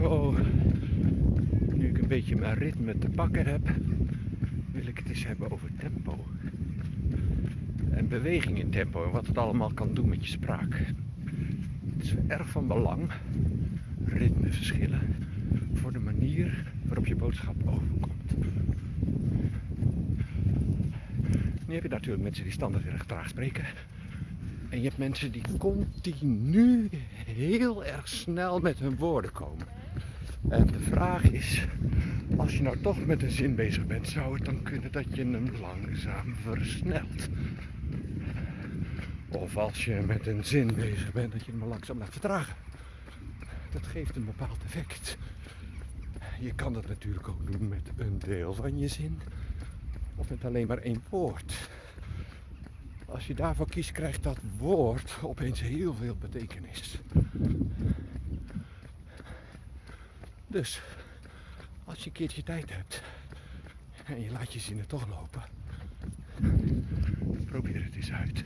Zo, nu ik een beetje mijn ritme te pakken heb, wil ik het eens hebben over tempo. En beweging in tempo en wat het allemaal kan doen met je spraak. Het is erg van belang, ritmeverschillen, voor de manier waarop je boodschap overkomt. Nu heb je natuurlijk mensen die standaard erg traag spreken. En je hebt mensen die continu heel erg snel met hun woorden komen. En de vraag is, als je nou toch met een zin bezig bent, zou het dan kunnen dat je hem langzaam versnelt? Of als je met een zin bezig bent, dat je hem langzaam laat vertragen. Dat geeft een bepaald effect. Je kan dat natuurlijk ook doen met een deel van je zin. Of met alleen maar één woord. Als je daarvoor kiest, krijgt dat woord opeens heel veel betekenis. Dus als je een keertje tijd hebt en je laat je zinnen toch lopen, probeer het eens uit.